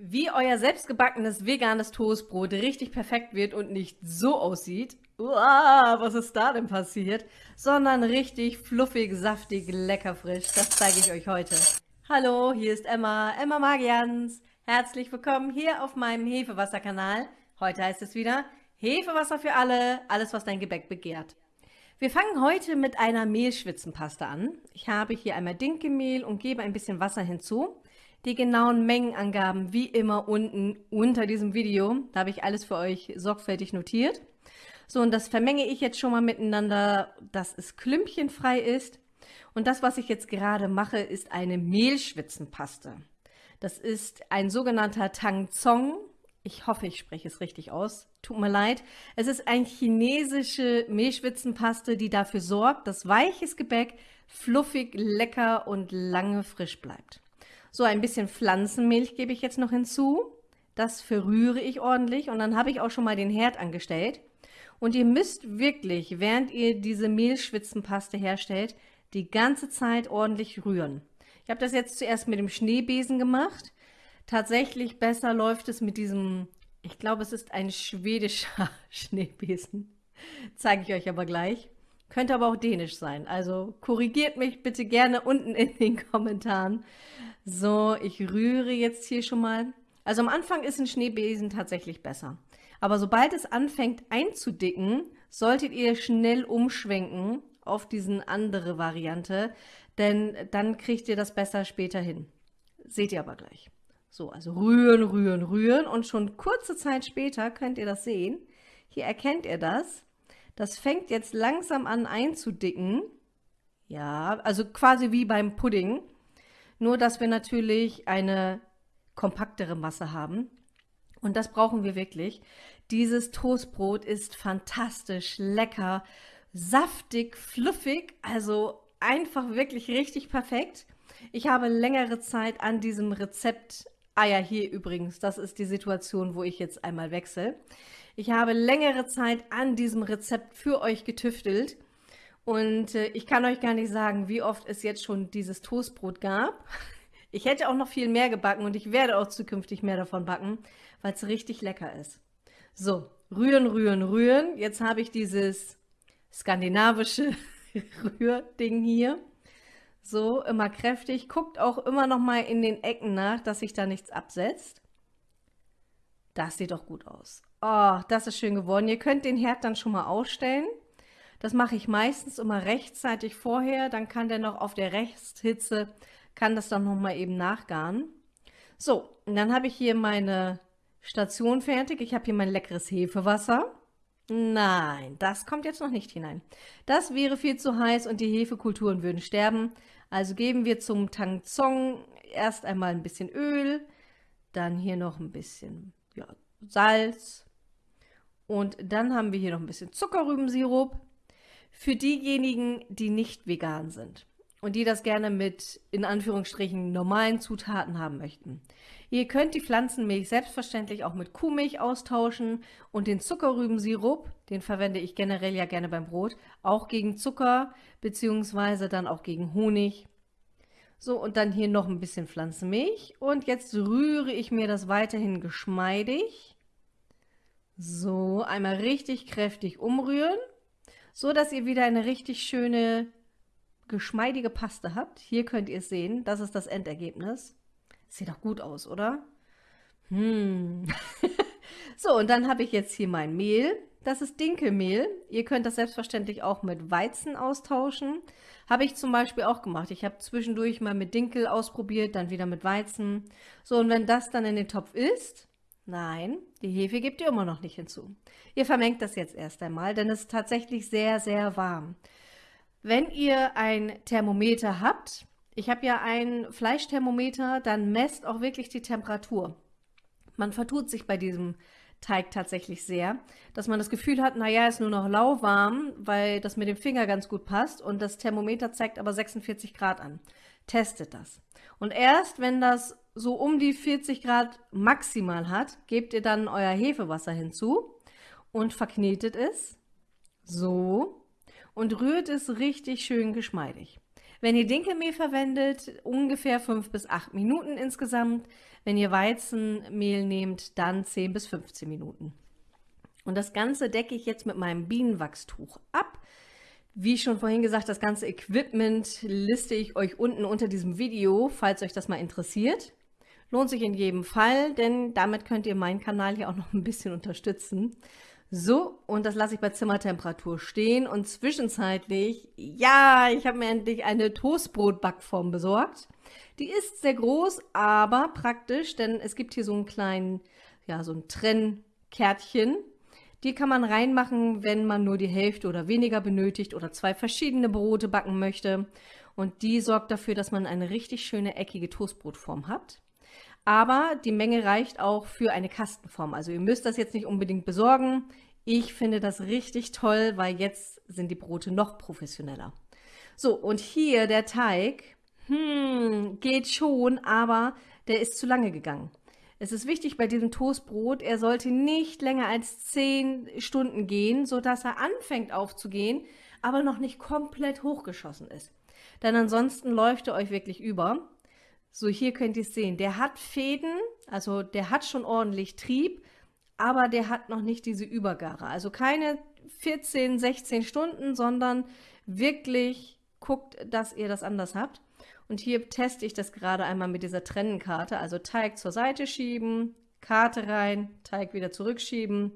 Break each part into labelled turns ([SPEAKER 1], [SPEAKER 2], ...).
[SPEAKER 1] Wie euer selbstgebackenes veganes Toastbrot richtig perfekt wird und nicht so aussieht, uah, was ist da denn passiert, sondern richtig fluffig, saftig, lecker frisch, das zeige ich euch heute. Hallo, hier ist Emma, Emma Magians. Herzlich willkommen hier auf meinem Hefewasserkanal. Heute heißt es wieder Hefewasser für alle, alles was dein Gebäck begehrt. Wir fangen heute mit einer Mehlschwitzenpaste an. Ich habe hier einmal Dinkelmehl und gebe ein bisschen Wasser hinzu. Die genauen Mengenangaben wie immer unten unter diesem Video. Da habe ich alles für euch sorgfältig notiert. So, und das vermenge ich jetzt schon mal miteinander, dass es klümpchenfrei ist. Und das, was ich jetzt gerade mache, ist eine Mehlschwitzenpaste. Das ist ein sogenannter Tang Zong. Ich hoffe, ich spreche es richtig aus. Tut mir leid. Es ist eine chinesische Mehlschwitzenpaste, die dafür sorgt, dass weiches Gebäck fluffig, lecker und lange frisch bleibt. So, ein bisschen Pflanzenmilch gebe ich jetzt noch hinzu. Das verrühre ich ordentlich und dann habe ich auch schon mal den Herd angestellt. Und ihr müsst wirklich, während ihr diese Mehlschwitzenpaste herstellt, die ganze Zeit ordentlich rühren. Ich habe das jetzt zuerst mit dem Schneebesen gemacht. Tatsächlich besser läuft es mit diesem, ich glaube es ist ein schwedischer Schneebesen. Zeige ich euch aber gleich. Könnte aber auch dänisch sein. Also korrigiert mich bitte gerne unten in den Kommentaren. So, ich rühre jetzt hier schon mal. Also am Anfang ist ein Schneebesen tatsächlich besser. Aber sobald es anfängt einzudicken, solltet ihr schnell umschwenken auf diesen andere Variante, denn dann kriegt ihr das besser später hin. Seht ihr aber gleich. So, also rühren, rühren, rühren und schon kurze Zeit später könnt ihr das sehen. Hier erkennt ihr das. Das fängt jetzt langsam an einzudicken. Ja, also quasi wie beim Pudding. Nur, dass wir natürlich eine kompaktere Masse haben. Und das brauchen wir wirklich. Dieses Toastbrot ist fantastisch, lecker, saftig, fluffig, also einfach wirklich richtig perfekt. Ich habe längere Zeit an diesem Rezept, ah ja, hier übrigens, das ist die Situation, wo ich jetzt einmal wechsle. Ich habe längere Zeit an diesem Rezept für euch getüftelt und äh, ich kann euch gar nicht sagen, wie oft es jetzt schon dieses Toastbrot gab. Ich hätte auch noch viel mehr gebacken und ich werde auch zukünftig mehr davon backen, weil es richtig lecker ist. So, rühren, rühren, rühren. Jetzt habe ich dieses skandinavische Rührding hier. So, immer kräftig. Guckt auch immer noch mal in den Ecken nach, dass sich da nichts absetzt. Das sieht doch gut aus. Oh, das ist schön geworden. Ihr könnt den Herd dann schon mal ausstellen. Das mache ich meistens immer rechtzeitig vorher, dann kann der noch auf der Resthitze, kann das dann nochmal eben nachgaren. So, und dann habe ich hier meine Station fertig. Ich habe hier mein leckeres Hefewasser. Nein, das kommt jetzt noch nicht hinein. Das wäre viel zu heiß und die Hefekulturen würden sterben. Also geben wir zum Tangzong erst einmal ein bisschen Öl, dann hier noch ein bisschen ja, Salz und dann haben wir hier noch ein bisschen Zuckerrübensirup. Für diejenigen, die nicht vegan sind und die das gerne mit, in Anführungsstrichen, normalen Zutaten haben möchten. Ihr könnt die Pflanzenmilch selbstverständlich auch mit Kuhmilch austauschen und den Zuckerrübensirup, den verwende ich generell ja gerne beim Brot, auch gegen Zucker beziehungsweise dann auch gegen Honig. So, und dann hier noch ein bisschen Pflanzenmilch. Und jetzt rühre ich mir das weiterhin geschmeidig. So, einmal richtig kräftig umrühren so dass ihr wieder eine richtig schöne, geschmeidige Paste habt. Hier könnt ihr es sehen, das ist das Endergebnis. Sieht doch gut aus, oder? Hm. so, und dann habe ich jetzt hier mein Mehl. Das ist Dinkelmehl. Ihr könnt das selbstverständlich auch mit Weizen austauschen. Habe ich zum Beispiel auch gemacht. Ich habe zwischendurch mal mit Dinkel ausprobiert, dann wieder mit Weizen. So, und wenn das dann in den Topf ist, Nein, die Hefe gebt ihr immer noch nicht hinzu. Ihr vermengt das jetzt erst einmal, denn es ist tatsächlich sehr, sehr warm. Wenn ihr ein Thermometer habt, ich habe ja ein Fleischthermometer, dann messt auch wirklich die Temperatur. Man vertut sich bei diesem Teig tatsächlich sehr, dass man das Gefühl hat, naja, ist nur noch lauwarm, weil das mit dem Finger ganz gut passt und das Thermometer zeigt aber 46 Grad an. Testet das. Und erst wenn das so um die 40 Grad maximal hat, gebt ihr dann euer Hefewasser hinzu und verknetet es. So. Und rührt es richtig schön geschmeidig. Wenn ihr Dinkelmehl verwendet, ungefähr 5 bis 8 Minuten insgesamt. Wenn ihr Weizenmehl nehmt, dann 10 bis 15 Minuten. Und das Ganze decke ich jetzt mit meinem Bienenwachstuch ab. Wie schon vorhin gesagt, das ganze Equipment liste ich euch unten unter diesem Video, falls euch das mal interessiert. Lohnt sich in jedem Fall, denn damit könnt ihr meinen Kanal hier auch noch ein bisschen unterstützen. So, und das lasse ich bei Zimmertemperatur stehen und zwischenzeitlich, ja, ich habe mir endlich eine Toastbrotbackform besorgt. Die ist sehr groß, aber praktisch, denn es gibt hier so einen kleinen, ja, so ein Trennkärtchen. Die kann man reinmachen, wenn man nur die Hälfte oder weniger benötigt oder zwei verschiedene Brote backen möchte. Und die sorgt dafür, dass man eine richtig schöne eckige Toastbrotform hat. Aber die Menge reicht auch für eine Kastenform. Also ihr müsst das jetzt nicht unbedingt besorgen. Ich finde das richtig toll, weil jetzt sind die Brote noch professioneller. So, und hier der Teig, hm, geht schon, aber der ist zu lange gegangen. Es ist wichtig bei diesem Toastbrot, er sollte nicht länger als 10 Stunden gehen, sodass er anfängt aufzugehen, aber noch nicht komplett hochgeschossen ist. Denn ansonsten läuft er euch wirklich über. So, hier könnt ihr es sehen. Der hat Fäden, also der hat schon ordentlich Trieb, aber der hat noch nicht diese Übergare. Also keine 14, 16 Stunden, sondern wirklich guckt, dass ihr das anders habt. Und hier teste ich das gerade einmal mit dieser Trennenkarte. Also Teig zur Seite schieben, Karte rein, Teig wieder zurückschieben.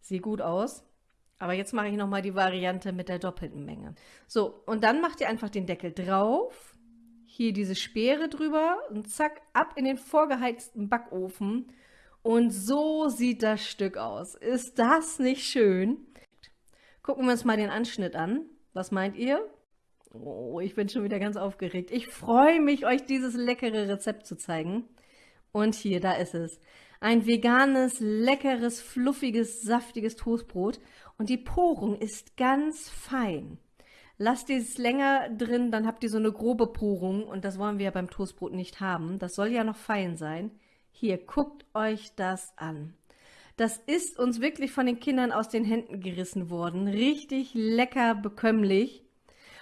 [SPEAKER 1] Sieht gut aus. Aber jetzt mache ich nochmal die Variante mit der doppelten Menge. So, und dann macht ihr einfach den Deckel drauf hier diese Speere drüber und zack, ab in den vorgeheizten Backofen. Und so sieht das Stück aus. Ist das nicht schön? Gucken wir uns mal den Anschnitt an. Was meint ihr? Oh, ich bin schon wieder ganz aufgeregt. Ich freue mich, euch dieses leckere Rezept zu zeigen. Und hier, da ist es. Ein veganes, leckeres, fluffiges, saftiges Toastbrot. Und die Porung ist ganz fein. Lasst es länger drin, dann habt ihr so eine grobe Porung und das wollen wir ja beim Toastbrot nicht haben. Das soll ja noch fein sein. Hier, guckt euch das an. Das ist uns wirklich von den Kindern aus den Händen gerissen worden. Richtig lecker bekömmlich.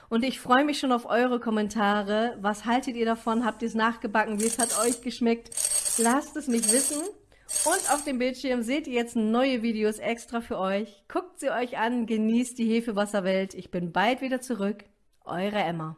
[SPEAKER 1] Und ich freue mich schon auf eure Kommentare. Was haltet ihr davon? Habt ihr es nachgebacken? Wie es hat euch geschmeckt? Lasst es mich wissen. Und auf dem Bildschirm seht ihr jetzt neue Videos extra für euch. Guckt sie euch an, genießt die Hefewasserwelt. Ich bin bald wieder zurück. Eure Emma.